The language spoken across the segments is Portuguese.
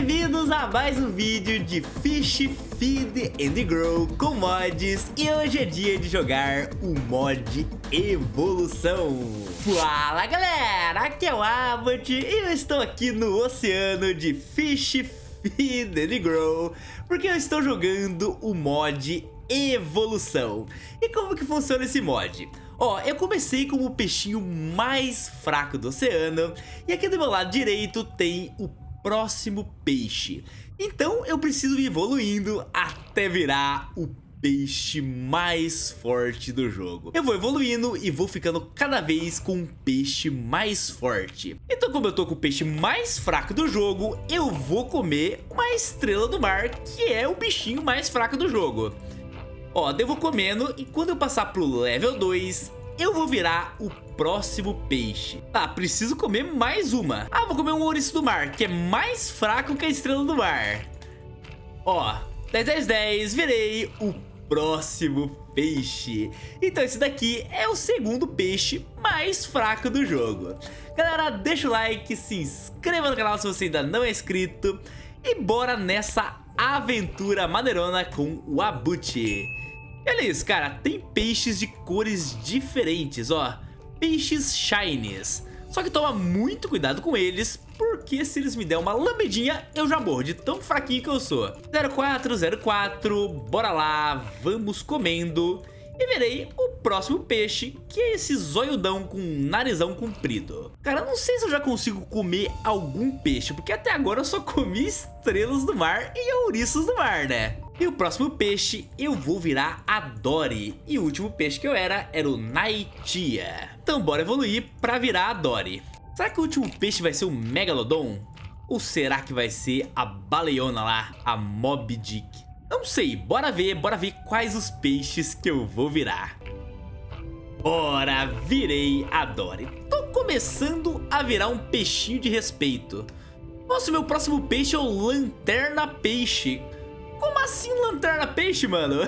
bem-vindos a mais um vídeo de Fish Feed and Grow com mods. E hoje é dia de jogar o mod Evolução. Fala galera, aqui é o Abbott e eu estou aqui no oceano de Fish Feed and Grow Porque eu estou jogando o mod Evolução. E como que funciona esse mod? Ó, eu comecei como o peixinho mais fraco do oceano E aqui do meu lado direito tem o próximo peixe. Então eu preciso ir evoluindo até virar o peixe mais forte do jogo. Eu vou evoluindo e vou ficando cada vez com um peixe mais forte. Então como eu tô com o peixe mais fraco do jogo, eu vou comer uma estrela do mar, que é o bichinho mais fraco do jogo. Ó, eu vou comendo e quando eu passar pro level 2, eu vou virar o próximo peixe. Tá, preciso comer mais uma. Ah, vou comer um ouriço do mar, que é mais fraco que a estrela do mar. Ó, 10, 10, 10, virei o próximo peixe. Então esse daqui é o segundo peixe mais fraco do jogo. Galera, deixa o like, se inscreva no canal se você ainda não é inscrito. E bora nessa aventura maneirona com o Abuti. Olha isso, cara, tem peixes de cores diferentes, ó peixes shinies. Só que toma muito cuidado com eles, porque se eles me der uma lambedinha, eu já morro de tão fraquinho que eu sou. 0404, bora lá, vamos comendo. E verei o próximo peixe, que é esse zoiudão com narizão comprido. Cara, não sei se eu já consigo comer algum peixe, porque até agora eu só comi estrelas do mar e ouriços do mar, né? E o próximo peixe eu vou virar a Dory. E o último peixe que eu era era o Naitia. Então bora evoluir pra virar a Dory. Será que o último peixe vai ser o Megalodon? Ou será que vai ser a baleona lá, a Mob Dick? Não sei, bora ver, bora ver quais os peixes que eu vou virar. Bora, virei a Dory. Tô começando a virar um peixinho de respeito. Nossa, meu próximo peixe é o Lanterna Peixe. Assim lanterna peixe, mano?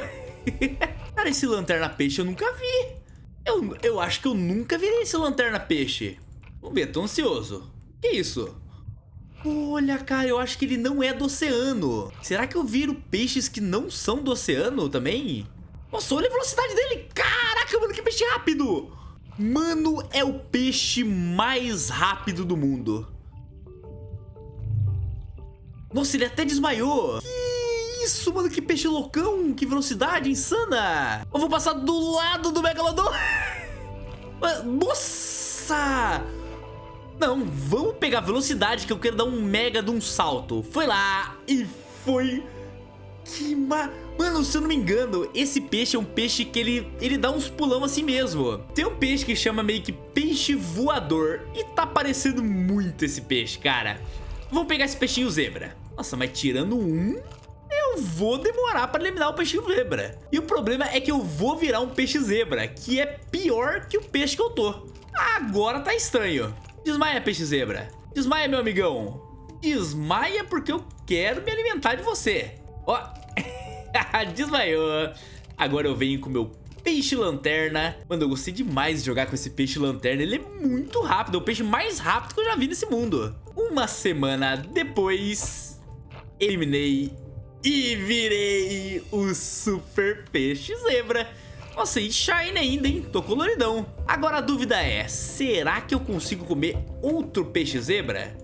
Cara, esse lanterna peixe eu nunca vi. Eu, eu acho que eu nunca vi esse lanterna peixe. Vamos ver, tô ansioso. Que isso? Olha, cara, eu acho que ele não é do oceano. Será que eu viro peixes que não são do oceano também? Nossa, olha a velocidade dele. Caraca, mano, que peixe rápido. Mano, é o peixe mais rápido do mundo. Nossa, ele até desmaiou. Que isso, mano? Que peixe loucão, que velocidade insana. Eu vou passar do lado do Megalodon. Nossa! Não, vamos pegar velocidade que eu quero dar um mega de um salto. Foi lá e foi... Que ma... Mano, se eu não me engano, esse peixe é um peixe que ele, ele dá uns pulão assim mesmo. Tem um peixe que chama meio que peixe voador. E tá parecendo muito esse peixe, cara. Vamos pegar esse peixinho zebra. Nossa, mas tirando um, vou demorar para eliminar o peixe zebra. E o problema é que eu vou virar um peixe zebra, que é pior que o peixe que eu tô. Agora tá estranho. Desmaia, peixe zebra. Desmaia, meu amigão. Desmaia porque eu quero me alimentar de você. Ó, desmaiou. Agora eu venho com meu peixe lanterna. Mano, eu gostei demais de jogar com esse peixe lanterna. Ele é muito rápido, é o peixe mais rápido que eu já vi nesse mundo. Uma semana depois, eliminei e virei o super peixe zebra. Nossa, e shine ainda, hein? Tô coloridão. Agora a dúvida é, será que eu consigo comer outro peixe zebra?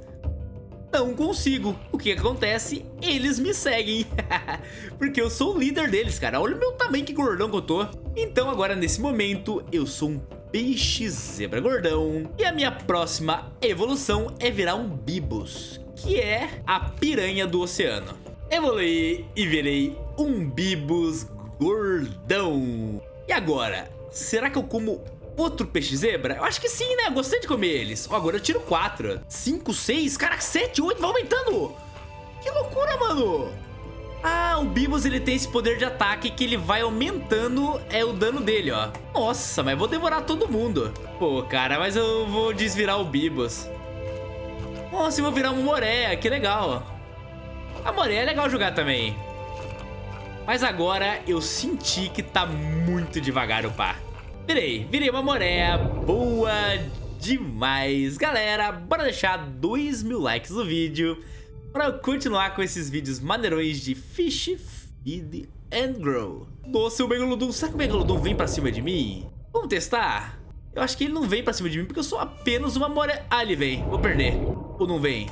Não consigo. O que acontece? Eles me seguem. Porque eu sou o líder deles, cara. Olha o meu tamanho que gordão que eu tô. Então agora, nesse momento, eu sou um peixe zebra gordão. E a minha próxima evolução é virar um Bibos, que é a piranha do oceano evoluí e virei um Bibus gordão. E agora, será que eu como outro peixe zebra? Eu acho que sim, né? gostei de comer eles. Ó, agora eu tiro 4. 5, 6, caraca, 7, 8, vai aumentando. Que loucura, mano. Ah, o Bibus ele tem esse poder de ataque que ele vai aumentando é o dano dele, ó. Nossa, mas vou devorar todo mundo. Pô, cara, mas eu vou desvirar o Bibus. Nossa, eu vou virar uma Moreia, que legal. A Moreia é legal jogar também. Mas agora eu senti que tá muito devagar o par. Virei, virei uma Moreia boa demais. Galera, bora deixar 2 mil likes no vídeo. Pra continuar com esses vídeos maneirões de Fish, Feed and Grow. Nossa, o Megalodon, será que o Megalodon vem pra cima de mim? Vamos testar? Eu acho que ele não vem pra cima de mim porque eu sou apenas uma more... Ah, ele vem. Vou perder. Ou não vem?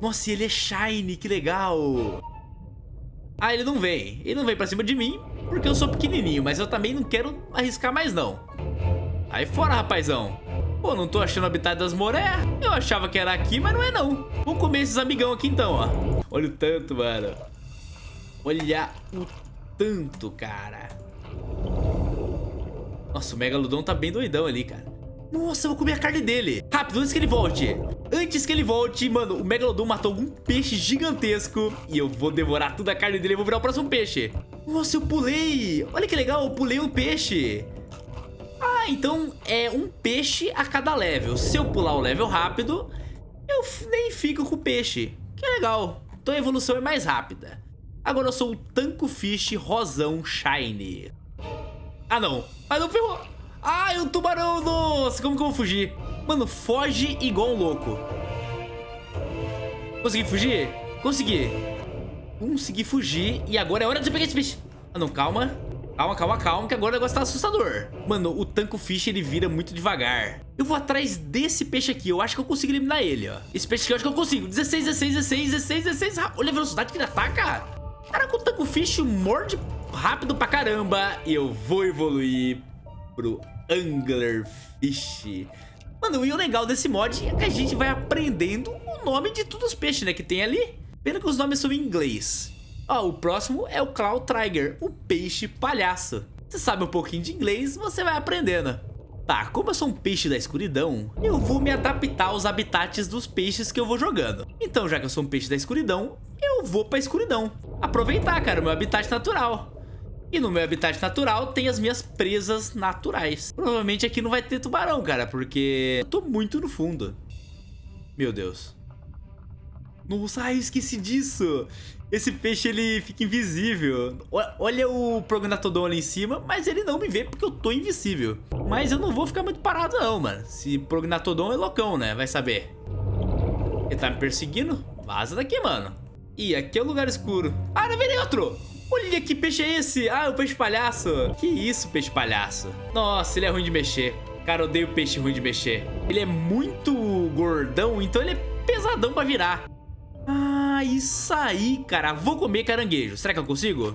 Nossa, ele é shiny, que legal. Ah, ele não vem. Ele não vem pra cima de mim porque eu sou pequenininho, mas eu também não quero arriscar mais não. Aí fora, rapazão. Pô, não tô achando o habitat das moré. Eu achava que era aqui, mas não é não. Vamos comer esses amigão aqui então, ó. Olha o tanto, mano. Olha o tanto, cara. Nossa, o Megalodon tá bem doidão ali, cara. Nossa, eu vou comer a carne dele. Rápido, antes que ele volte. Antes que ele volte, mano, o Megalodon matou algum peixe gigantesco. E eu vou devorar toda a carne dele e vou virar o próximo peixe. Nossa, eu pulei. Olha que legal, eu pulei um peixe. Ah, então é um peixe a cada level. Se eu pular o level rápido, eu nem fico com o peixe. Que legal. Então a evolução é mais rápida. Agora eu sou o Tanco Fish Rosão Shiny. Ah, não. Mas não ferrou. Ai, o tubarão, nossa, como que eu vou fugir? Mano, foge igual um louco. Consegui fugir? Consegui. Consegui fugir e agora é hora de pegar esse peixe. Ah, não, calma. Calma, calma, calma, que agora o negócio tá assustador. Mano, o Tanco Fish, ele vira muito devagar. Eu vou atrás desse peixe aqui. Eu acho que eu consigo eliminar ele, ó. Esse peixe aqui eu acho que eu consigo. 16, 16, 16, 16, 16. Olha a velocidade que ele ataca. Caraca, o Tanco Fish morde rápido pra caramba. E eu vou evoluir pro Anglerfish. Mano, e o legal desse mod é que a gente vai aprendendo o nome de todos os peixes, né, que tem ali. Pena que os nomes são em inglês. Ó, o próximo é o Cloud Tiger, o peixe palhaço. Você sabe um pouquinho de inglês, você vai aprendendo. Tá, como eu sou um peixe da escuridão, eu vou me adaptar aos habitats dos peixes que eu vou jogando. Então, já que eu sou um peixe da escuridão, eu vou pra escuridão. Aproveitar, cara, o meu habitat natural. E no meu habitat natural tem as minhas presas naturais. Provavelmente aqui não vai ter tubarão, cara, porque eu tô muito no fundo. Meu Deus. Nossa, ai, eu esqueci disso. Esse peixe, ele fica invisível. Olha o Prognatodon ali em cima, mas ele não me vê porque eu tô invisível. Mas eu não vou ficar muito parado não, mano. Se Prognatodon é loucão, né? Vai saber. Ele tá me perseguindo? Vaza daqui, mano. Ih, aqui é o um lugar escuro. Ah, não vem outro! Olha que peixe é esse? Ah, é o peixe palhaço. Que isso, peixe palhaço? Nossa, ele é ruim de mexer. Cara, eu odeio peixe ruim de mexer. Ele é muito gordão, então ele é pesadão pra virar. Ah, isso aí, cara. Vou comer caranguejo. Será que eu consigo?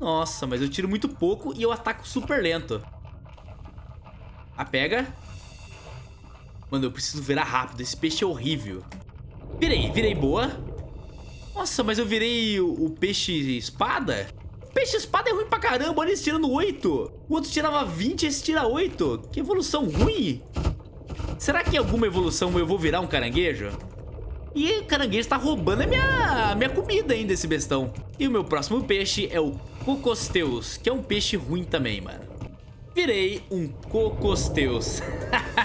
Nossa, mas eu tiro muito pouco e eu ataco super lento. A pega. Mano, eu preciso virar rápido. Esse peixe é horrível. Virei, virei boa. Nossa, mas eu virei o, o peixe espada? Peixe espada é ruim pra caramba, olha esse tirando 8. O outro tirava 20, esse tira 8. Que evolução ruim. Será que em alguma evolução eu vou virar um caranguejo? E o caranguejo tá roubando a minha, minha comida ainda, esse bestão. E o meu próximo peixe é o Cocosteus, que é um peixe ruim também, mano. Virei um Cocosteus.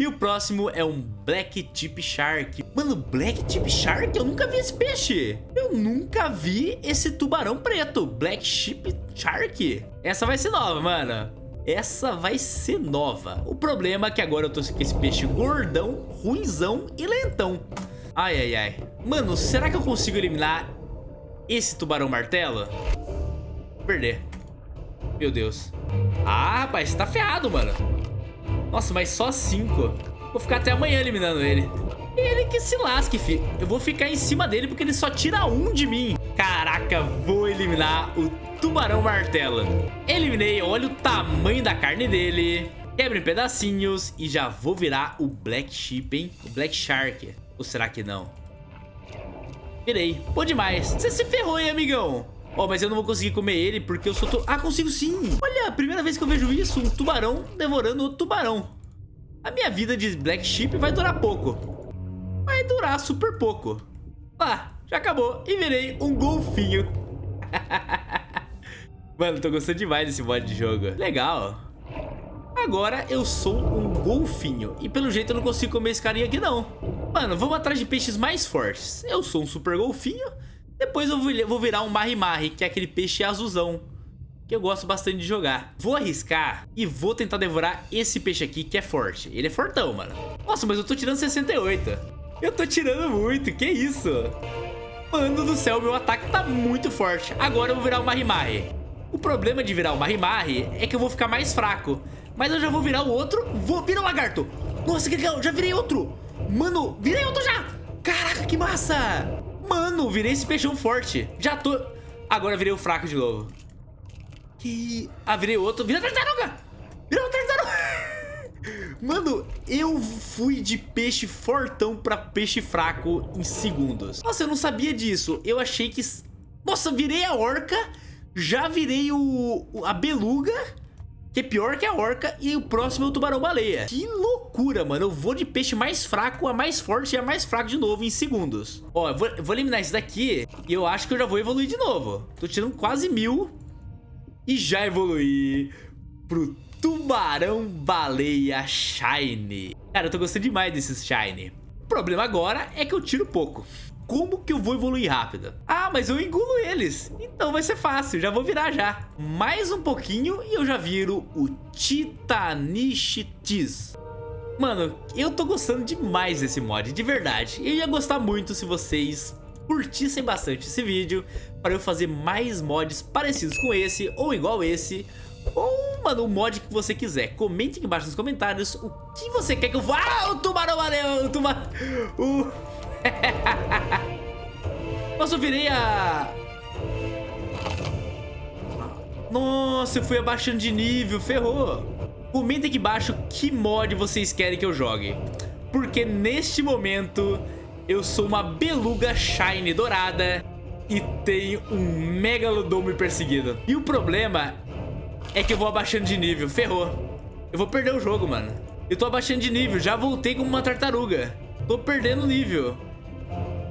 E o próximo é um Black Tip Shark. Mano, Black Tip Shark? Eu nunca vi esse peixe. Eu nunca vi esse tubarão preto. Black Tip Shark. Essa vai ser nova, mano. Essa vai ser nova. O problema é que agora eu tô com esse peixe gordão, ruinzão e lentão. Ai, ai, ai. Mano, será que eu consigo eliminar esse tubarão martelo? Vou perder. Meu Deus. Ah, rapaz, você tá ferrado, mano. Nossa, mas só cinco. Vou ficar até amanhã eliminando ele. Ele que se lasque, fi. Eu vou ficar em cima dele porque ele só tira um de mim. Caraca, vou eliminar o tubarão martelo. Eliminei, olha o tamanho da carne dele. Quebra em pedacinhos e já vou virar o Black Sheep, hein? O Black Shark. Ou será que não? Virei. Bom demais. Você se ferrou, hein, amigão? Ó, mas eu não vou conseguir comer ele porque eu sou... Tu... Ah, consigo sim! Olha, primeira vez que eu vejo isso, um tubarão devorando outro tubarão. A minha vida de Black Sheep vai durar pouco. Vai durar super pouco. Ah, já acabou. E virei um golfinho. Mano, tô gostando demais desse mod de jogo. Legal. Agora eu sou um golfinho. E pelo jeito eu não consigo comer esse carinha aqui, não. Mano, vamos atrás de peixes mais fortes. Eu sou um super golfinho. Depois eu vou virar um marri-marri, que é aquele peixe azulzão. Que eu gosto bastante de jogar. Vou arriscar e vou tentar devorar esse peixe aqui, que é forte. Ele é fortão, mano. Nossa, mas eu tô tirando 68. Eu tô tirando muito, que isso? Mano do céu, meu ataque tá muito forte. Agora eu vou virar o Marimari. O problema de virar o Marimari é que eu vou ficar mais fraco. Mas eu já vou virar o outro. Vou virar o lagarto. Nossa, que legal. Já virei outro. Mano, virei outro já. Caraca, que massa. Mano, virei esse peixão forte. Já tô... Agora virei o fraco de novo. Que... Ah, virei outro. Vira tartaruga. Virou tartaruga. Mano, eu fui de peixe fortão pra peixe fraco em segundos. Nossa, eu não sabia disso. Eu achei que... Nossa, virei a orca já virei o, a beluga, que é pior que a orca, e o próximo é o tubarão-baleia. Que loucura, mano. Eu vou de peixe mais fraco a mais forte e a mais fraco de novo em segundos. Ó, eu vou, vou eliminar esse daqui e eu acho que eu já vou evoluir de novo. Tô tirando quase mil e já evoluí pro tubarão-baleia Shine. Cara, eu tô gostando demais desses Shine. O problema agora é que eu tiro pouco como que eu vou evoluir rápido? Ah, mas eu engulo eles. Então vai ser fácil, já vou virar já. Mais um pouquinho e eu já viro o Titanichitis. Mano, eu tô gostando demais desse mod, de verdade. Eu ia gostar muito se vocês curtissem bastante esse vídeo para eu fazer mais mods parecidos com esse ou igual esse ou, mano, o mod que você quiser. Comente aqui embaixo nos comentários o que você quer que eu... Ah, o tubarão valeu, o tubarão... O... Nossa, eu virei a... Nossa, eu fui abaixando de nível, ferrou. Comenta aqui embaixo que mod vocês querem que eu jogue. Porque neste momento eu sou uma beluga shine dourada e tenho um megalodon me perseguindo. E o problema é que eu vou abaixando de nível, ferrou. Eu vou perder o jogo, mano. Eu tô abaixando de nível, já voltei como uma tartaruga. Tô perdendo nível.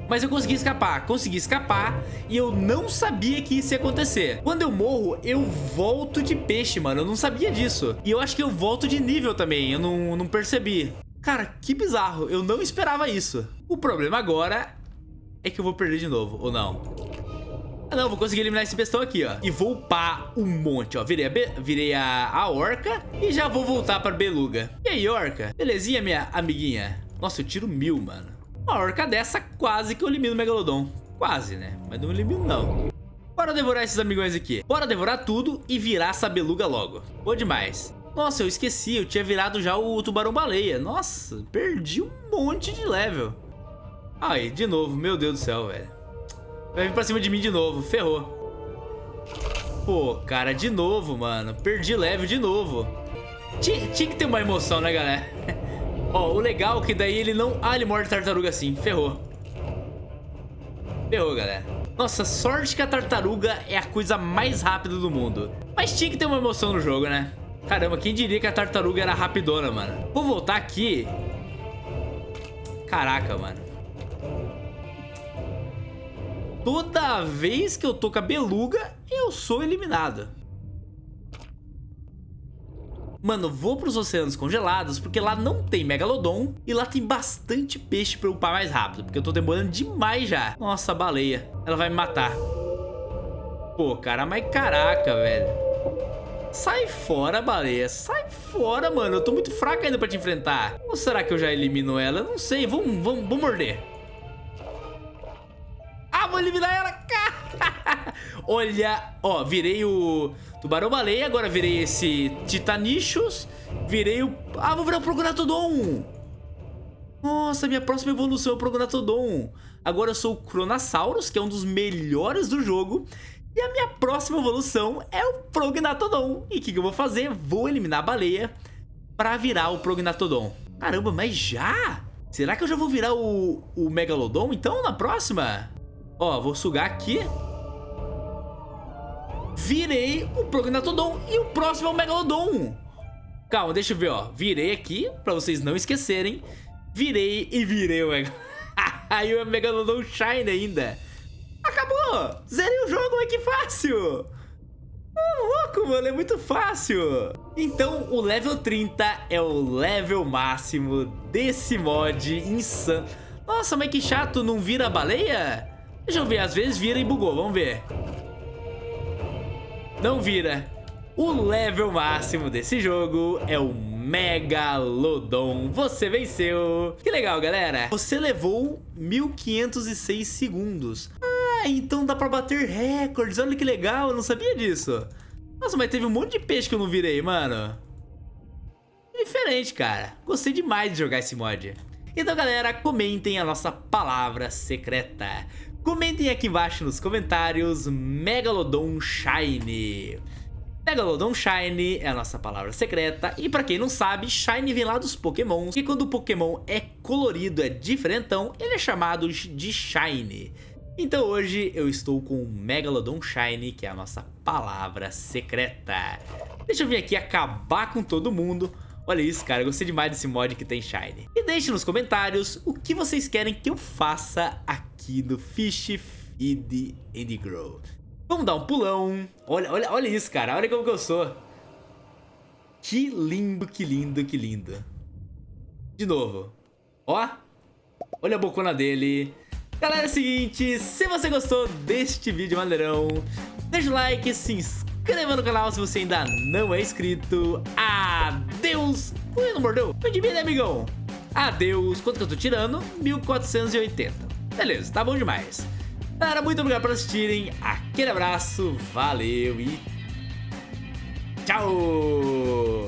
Mas eu consegui escapar, consegui escapar e eu não sabia que isso ia acontecer. Quando eu morro, eu volto de peixe, mano. Eu não sabia disso. E eu acho que eu volto de nível também, eu não, não percebi. Cara, que bizarro, eu não esperava isso. O problema agora é que eu vou perder de novo, ou não? Ah, não, vou conseguir eliminar esse bestão aqui, ó. E vou upar um monte, ó. Virei, a, virei a, a orca e já vou voltar pra beluga. E aí, orca? Belezinha, minha amiguinha? Nossa, eu tiro mil, mano. Uma orca dessa quase que eu elimino o Megalodon. Quase, né? Mas não elimino, não. Bora devorar esses amigões aqui. Bora devorar tudo e virar essa beluga logo. Boa demais. Nossa, eu esqueci. Eu tinha virado já o tubarão-baleia. Nossa, perdi um monte de level. Aí, de novo. Meu Deus do céu, velho. Vai vir pra cima de mim de novo. Ferrou. Pô, cara, de novo, mano. Perdi level de novo. Tinha, tinha que ter uma emoção, né, galera? Ó, o legal é que daí ele não... Ah, ele morde tartaruga assim. Ferrou. Ferrou, galera. Nossa, sorte que a tartaruga é a coisa mais rápida do mundo. Mas tinha que ter uma emoção no jogo, né? Caramba, quem diria que a tartaruga era rapidona, mano? Vou voltar aqui. Caraca, mano. Toda vez que eu tô com a beluga, eu sou eliminado. Mano, vou pros oceanos congelados porque lá não tem Megalodon e lá tem bastante peixe pra upar mais rápido, porque eu tô demorando demais já. Nossa, baleia. Ela vai me matar. Pô, cara, mas caraca, velho. Sai fora, baleia. Sai fora, mano. Eu tô muito fraco ainda pra te enfrentar. Ou será que eu já elimino ela? Eu não sei. Vamos, vamos, vamos morder. Ah, vou eliminar ela. Olha, ó, virei o tubarão-baleia, agora virei esse titanichos, virei o... Ah, vou virar o prognatodon. Nossa, minha próxima evolução é o prognatodon. Agora eu sou o Cronosaurus, que é um dos melhores do jogo. E a minha próxima evolução é o Prognatodon. E o que, que eu vou fazer? Vou eliminar a baleia pra virar o Prognatodon. Caramba, mas já? Será que eu já vou virar o, o Megalodon então na próxima? Ó, vou sugar aqui virei o Prognatodon e o próximo é o Megalodon. Calma, deixa eu ver, ó. Virei aqui, pra vocês não esquecerem. Virei e virei o Megalodon. Aí o Megalodon Shine ainda. Acabou! Zerei o jogo, mas que fácil! Oh, louco, mano, é muito fácil. Então, o level 30 é o level máximo desse mod insano. Nossa, mas que chato, não vira baleia? Deixa eu ver, às vezes vira e bugou, vamos ver. Não vira. O level máximo desse jogo é o Megalodon. Você venceu. Que legal, galera. Você levou 1506 segundos. Ah, então dá pra bater recordes. Olha que legal, eu não sabia disso. Nossa, mas teve um monte de peixe que eu não virei, mano. Diferente, cara. Gostei demais de jogar esse mod. Então, galera, comentem a nossa palavra secreta. Comentem aqui embaixo nos comentários Megalodon Shine. Megalodon Shine é a nossa palavra secreta e pra quem não sabe, Shine vem lá dos Pokémons e quando o Pokémon é colorido, é diferentão, ele é chamado de Shine. Então hoje eu estou com o Megalodon Shine, que é a nossa palavra secreta. Deixa eu vir aqui acabar com todo mundo. Olha isso, cara, gostei demais desse mod que tem Shine. E deixe nos comentários o que vocês querem que eu faça aqui no Fish Feed and Grow. Vamos dar um pulão. Olha, olha, olha isso, cara. Olha como que eu sou. Que lindo, que lindo, que lindo. De novo. Ó. Olha a bocona dele. Galera, é o seguinte. Se você gostou deste vídeo maneirão, deixa o like, se inscreva no canal se você ainda não é inscrito. Adeus. Ui, não mordeu? Mim, né, amigão? Adeus. Quanto que eu tô tirando? 1480. Beleza, tá bom demais. Galera, muito obrigado por assistirem. Aquele abraço, valeu e tchau!